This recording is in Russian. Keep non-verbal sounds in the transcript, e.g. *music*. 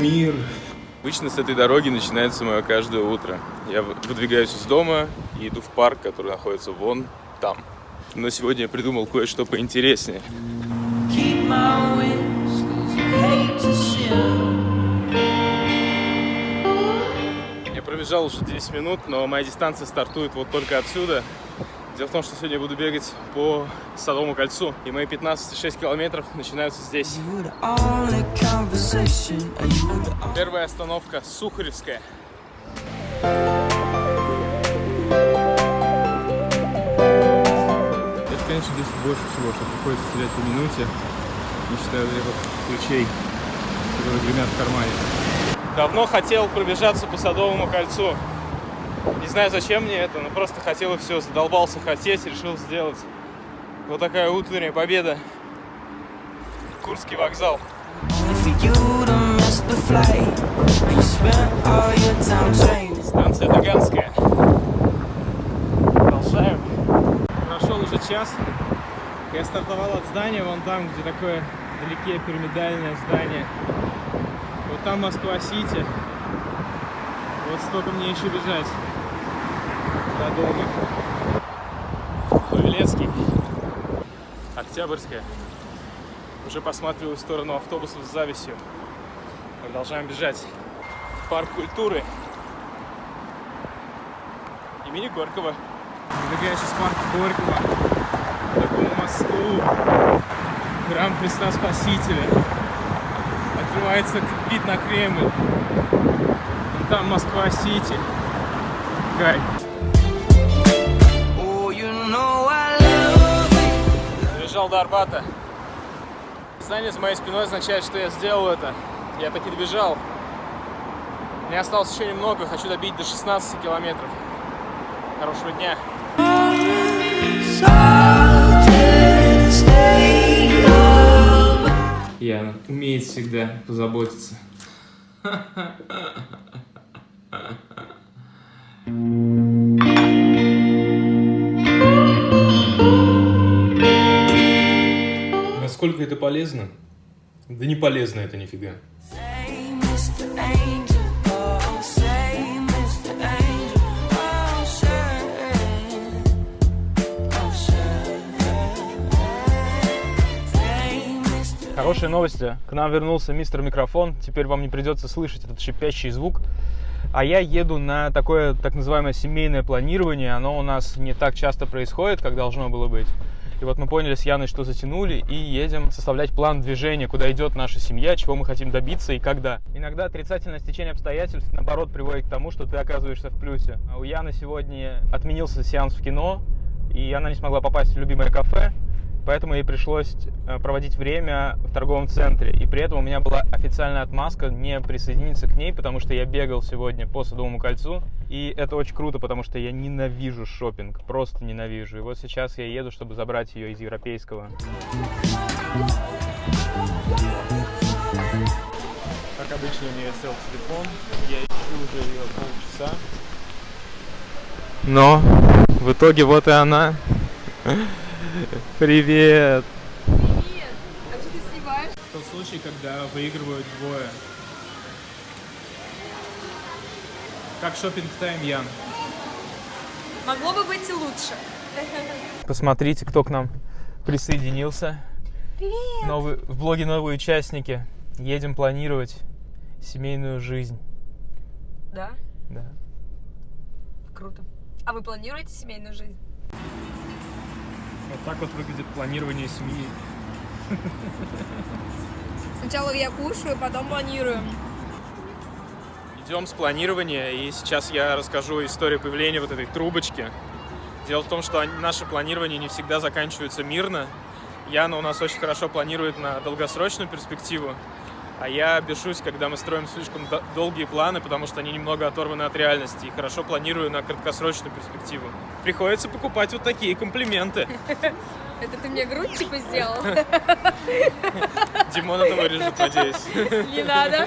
мир. Обычно с этой дороги начинается мое каждое утро. Я выдвигаюсь из дома и иду в парк, который находится вон там. Но сегодня я придумал кое-что поинтереснее. Я пробежал уже 10 минут, но моя дистанция стартует вот только отсюда. Дело в том, что сегодня я буду бегать по Садовому кольцу, и мои 15-6 километров начинаются здесь. Первая остановка Сухаревская. Это, конечно, здесь больше всего, что приходится терять по минуте, не считая вот этих ключей, которые гремят в кармане. Давно хотел пробежаться по Садовому кольцу. Не знаю, зачем мне это, но просто хотел и все. Задолбался хотеть, решил сделать. Вот такая утренняя победа. Курский вокзал. Станция Таганская. Продолжаем. Прошел уже час. Я стартовал от здания, вон там, где такое вдалеке пирамидальное здание. Вот там Москва-Сити. Вот столько мне еще бежать до дома. Павелецкий. Октябрьская. Уже посматриваю в сторону автобусов с завистью. Продолжаем бежать. Парк культуры. Имени Горького. Выдвигаюсь из парка Горького. К такому мосту. Храм Христа Спасителя. Открывается вид на Кремль. Там Москва-Сити. Кайф. Добежал до Арбата. Здание за моей спиной означает, что я сделал это. Я таки добежал. Мне осталось еще немного, хочу добить до 16 километров. Хорошего дня. Яна умеет всегда позаботиться. *laughs* Насколько это полезно? Да не полезно это нифига. Хорошие новости. К нам вернулся мистер микрофон. Теперь вам не придется слышать этот шипящий звук. А я еду на такое так называемое семейное планирование. Оно у нас не так часто происходит, как должно было быть. И вот мы поняли с Яной, что затянули, и едем составлять план движения, куда идет наша семья, чего мы хотим добиться и когда. Иногда отрицательное стечение обстоятельств, наоборот, приводит к тому, что ты оказываешься в плюсе. А у Яны сегодня отменился сеанс в кино, и она не смогла попасть в любимое кафе, поэтому ей пришлось э, проводить время в торговом центре. И при этом у меня была официальная отмазка не присоединиться к ней, потому что я бегал сегодня по Садовому кольцу. И это очень круто, потому что я ненавижу шопинг, просто ненавижу. И вот сейчас я еду, чтобы забрать ее из европейского. Как обычно, у нее сел телефон. Я ищу уже ее полчаса. Но в итоге вот и она. Привет! Привет! А что ты снимаешь? Тот случай, когда выигрывают двое. Как шопинг тайм, Ян? Могло бы быть и лучше. Посмотрите, кто к нам присоединился. Привет! Новый, в блоге новые участники. Едем планировать семейную жизнь. Да? Да. Круто. А вы планируете семейную жизнь? Вот так вот выглядит планирование семьи. Сначала я кушаю, потом планирую. Идем с планирования, и сейчас я расскажу историю появления вот этой трубочки. Дело в том, что наше планирование не всегда заканчивается мирно. Яна у нас очень хорошо планирует на долгосрочную перспективу, а я бешусь, когда мы строим слишком до- долгие планы, потому что они немного оторваны от реальности, и хорошо планирую на краткосрочную перспективу. Приходится покупать вот такие комплименты. *laughs* Это ты мне грудь типа сделал? *laughs* Димон это вырежет, надеюсь. *laughs* Не надо.